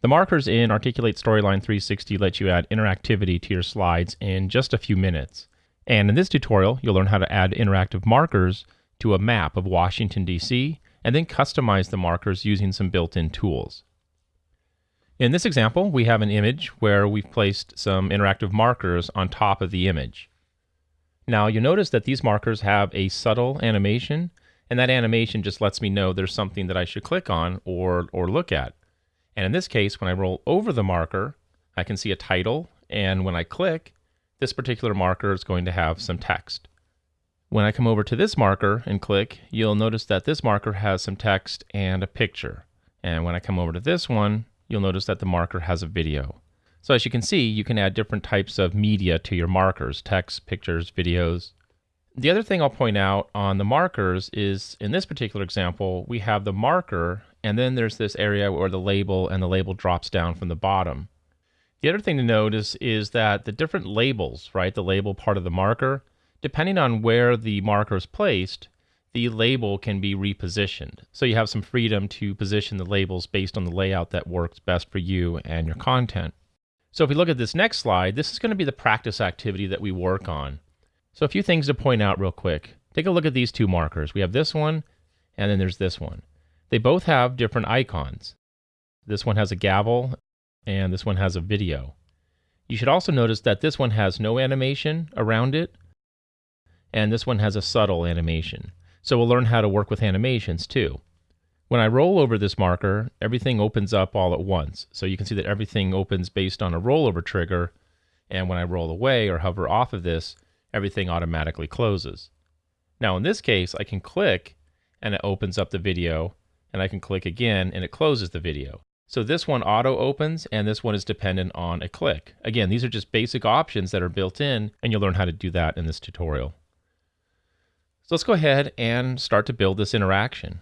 The markers in Articulate Storyline 360 let you add interactivity to your slides in just a few minutes. And in this tutorial, you'll learn how to add interactive markers to a map of Washington, D.C., and then customize the markers using some built-in tools. In this example, we have an image where we've placed some interactive markers on top of the image. Now you'll notice that these markers have a subtle animation, and that animation just lets me know there's something that I should click on or, or look at. And in this case, when I roll over the marker, I can see a title, and when I click, this particular marker is going to have some text. When I come over to this marker and click, you'll notice that this marker has some text and a picture. And when I come over to this one, you'll notice that the marker has a video. So as you can see, you can add different types of media to your markers, text, pictures, videos. The other thing I'll point out on the markers is in this particular example, we have the marker and then there's this area where the label and the label drops down from the bottom. The other thing to notice is that the different labels, right, the label part of the marker, depending on where the marker is placed, the label can be repositioned. So you have some freedom to position the labels based on the layout that works best for you and your content. So if we look at this next slide, this is going to be the practice activity that we work on. So a few things to point out real quick. Take a look at these two markers. We have this one, and then there's this one. They both have different icons. This one has a gavel, and this one has a video. You should also notice that this one has no animation around it, and this one has a subtle animation. So we'll learn how to work with animations too. When I roll over this marker, everything opens up all at once. So you can see that everything opens based on a rollover trigger. And when I roll away or hover off of this, everything automatically closes. Now in this case, I can click and it opens up the video and I can click again and it closes the video. So this one auto opens and this one is dependent on a click. Again, these are just basic options that are built in and you'll learn how to do that in this tutorial. So let's go ahead and start to build this interaction.